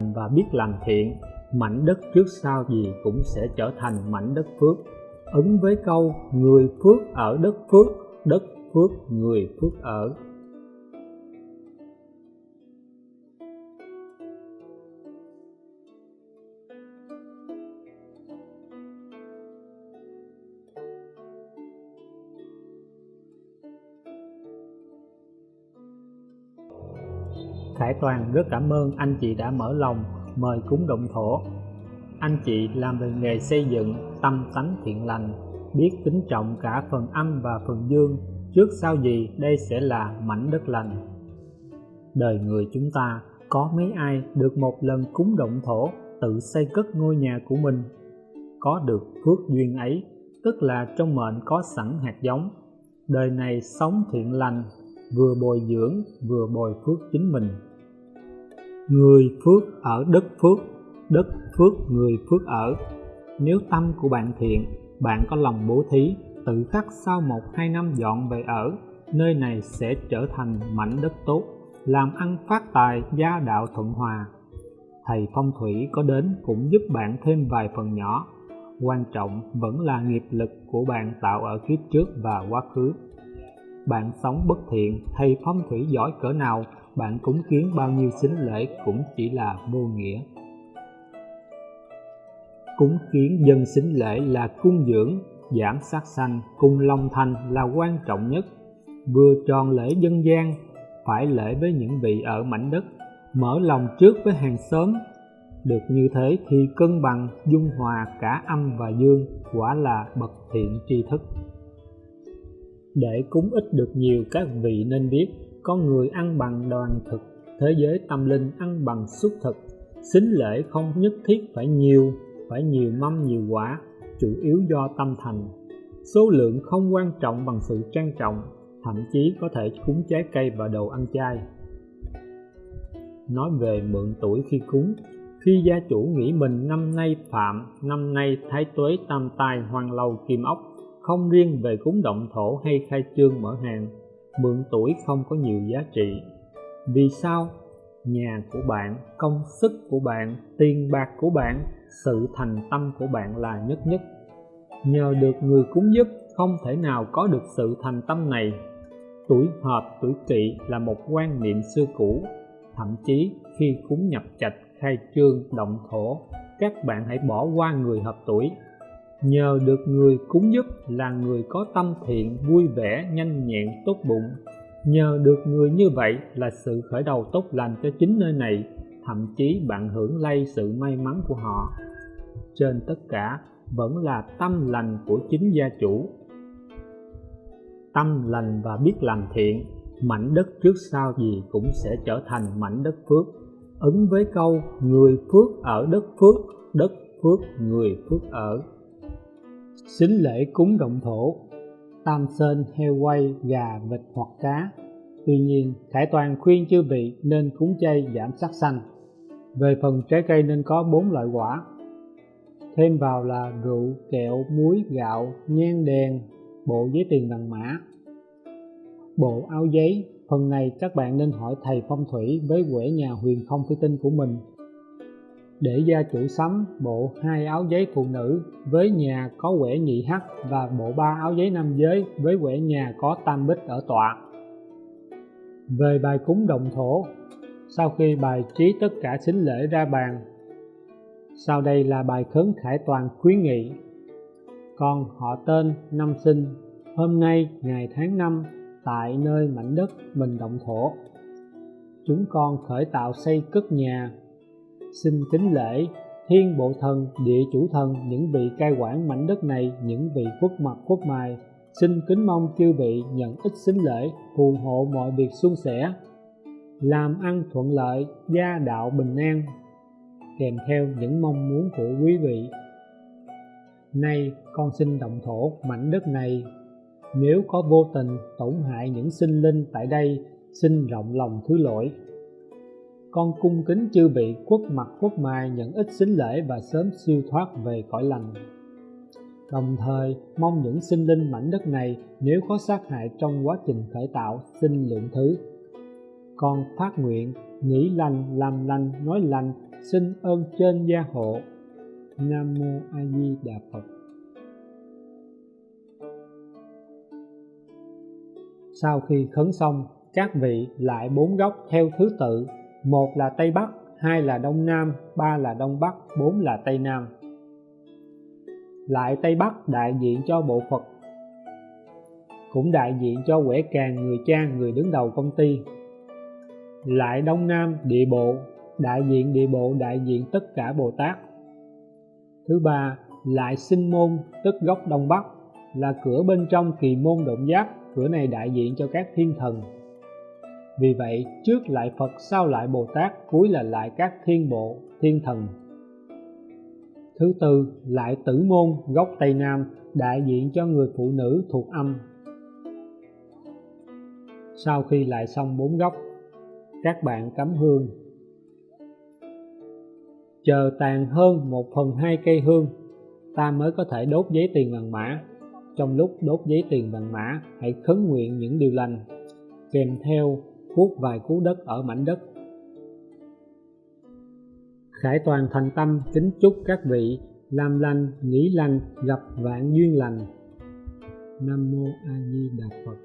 và biết làm thiện, mảnh đất trước sau gì cũng sẽ trở thành mảnh đất phước. Ứng với câu, người phước ở đất phước đất phước người phước ở. Khải Toàn rất cảm ơn anh chị đã mở lòng mời cúng động thổ. Anh chị làm về nghề xây dựng, tâm tánh thiện lành, biết kính trọng cả phần âm và phần dương, trước sau gì đây sẽ là mảnh đất lành. Đời người chúng ta có mấy ai được một lần cúng động thổ tự xây cất ngôi nhà của mình. Có được phước duyên ấy, tức là trong mệnh có sẵn hạt giống. Đời này sống thiện lành, vừa bồi dưỡng vừa bồi phước chính mình người phước ở đất phước đất phước người phước ở. Nếu tâm của bạn thiện, bạn có lòng bố thí, tự khắc sau một hai năm dọn về ở, nơi này sẽ trở thành mảnh đất tốt, làm ăn phát tài, gia đạo thuận hòa. Thầy phong thủy có đến cũng giúp bạn thêm vài phần nhỏ. Quan trọng vẫn là nghiệp lực của bạn tạo ở kiếp trước và quá khứ. Bạn sống bất thiện, thầy phong thủy giỏi cỡ nào bạn cúng kiến bao nhiêu sính lễ cũng chỉ là vô nghĩa. Cúng kiến dân sính lễ là cung dưỡng giảm sát sanh, cung long thanh là quan trọng nhất. Vừa tròn lễ dân gian, phải lễ với những vị ở mảnh đất, mở lòng trước với hàng xóm. Được như thế thì cân bằng, dung hòa cả âm và dương, quả là bậc thiện tri thức. Để cúng ít được nhiều, các vị nên biết con người ăn bằng đoàn thực, thế giới tâm linh ăn bằng xuất thực. Xính lễ không nhất thiết phải nhiều phải nhiều mâm nhiều quả, chủ yếu do tâm thành. Số lượng không quan trọng bằng sự trang trọng, thậm chí có thể cúng trái cây và đồ ăn chay. Nói về mượn tuổi khi cúng, khi gia chủ nghĩ mình năm nay phạm, năm nay thái tuế tam tai hoàng lâu kim ốc, không riêng về cúng động thổ hay khai trương mở hàng mượn tuổi không có nhiều giá trị. Vì sao? Nhà của bạn, công sức của bạn, tiền bạc của bạn, sự thành tâm của bạn là nhất nhất. Nhờ được người cúng giúp không thể nào có được sự thành tâm này. Tuổi hợp tuổi kỵ là một quan niệm xưa cũ. Thậm chí, khi cúng nhập trạch khai trương, động thổ, các bạn hãy bỏ qua người hợp tuổi nhờ được người cúng giúp là người có tâm thiện, vui vẻ, nhanh nhẹn, tốt bụng. Nhờ được người như vậy là sự khởi đầu tốt lành cho chính nơi này, thậm chí bạn hưởng lây sự may mắn của họ. Trên tất cả, vẫn là tâm lành của chính gia chủ. Tâm lành và biết làm thiện, mảnh đất trước sau gì cũng sẽ trở thành mảnh đất phước. Ứng với câu, người phước ở đất phước đất phước, người phước ở xính lễ cúng động thổ, tam sơn, heo quay, gà, vịt hoặc cá. Tuy nhiên, khải toàn khuyên chư vị nên cúng chay giảm sắc xanh về phần trái cây nên có bốn loại quả. Thêm vào là rượu, kẹo, muối, gạo, nhang đèn, bộ giấy tiền bằng mã. Bộ áo giấy, phần này các bạn nên hỏi thầy phong thủy với quẻ nhà huyền không phi tinh của mình để gia chủ sắm bộ hai áo giấy phụ nữ với nhà có quẻ nhị hắc và bộ ba áo giấy nam giới với quẻ nhà có tam bích ở tọa. Về bài cúng đồng thổ, sau khi bài trí tất cả xính lễ ra bàn, sau đây là bài khấn khải toàn khuyến nghị. Con họ tên năm sinh, hôm nay ngày tháng năm, tại nơi mảnh đất mình động thổ. Chúng con khởi tạo xây cất nhà xin kính lễ, thiên bộ thần, địa chủ thần, những vị cai quản mảnh đất này, những vị quốc mặt quốc mài xin kính mong chư vị nhận ít xính lễ, phù hộ mọi việc suôn sẻ. Làm ăn thuận lợi, gia đạo bình an. Kèm theo những mong muốn của quý vị. Nay, con xin động thổ mảnh đất này. Nếu có vô tình tổn hại những sinh linh tại đây, xin rộng lòng thứ lỗi con cung kính chư vị quốc mặt quốc mai nhận ít xính lễ và sớm siêu thoát về cõi lành. Đồng thời, mong những sinh linh mảnh đất này nếu có sát hại trong quá trình khởi tạo, xin lượng thứ. Con phát nguyện, nghĩ lành, làm lành, nói lành, xin ơn trên gia hộ. Nam mô a di đà phật. Sau khi khấn xong, các vị lại bốn góc theo thứ tự một là tây bắc, hai là đông nam, ba là đông bắc, bốn là tây nam. Lại tây bắc đại diện cho bộ phật cũng đại diện cho quẻ càng, người cha, người đứng đầu công ty. Lại đông nam địa bộ, đại diện địa bộ, đại diện tất cả bồ tát. Thứ ba, lại sinh môn, tức gốc đông bắc, là cửa bên trong kỳ môn động giác, cửa này đại diện cho các thiên thần vì vậy, trước lại phật, sau lại bồ tát, cuối là lại các thiên bộ, thiên thần. Thứ tư, lại tử môn, gốc tây nam, đại diện cho người phụ nữ thuộc âm. Sau khi lại xong bốn góc các bạn cắm hương. Chờ tàn hơn một phần hai cây hương, ta mới có thể đốt giấy tiền vàng mã. Trong lúc đốt giấy tiền vàng mã, hãy khấn nguyện những điều lành, kèm theo cuốc vài cú đất ở mảnh đất. Khải toàn thành tâm kính chúc các vị làm lành nghĩ lành, gặp vạn duyên lành. Nam mô a di đà phật.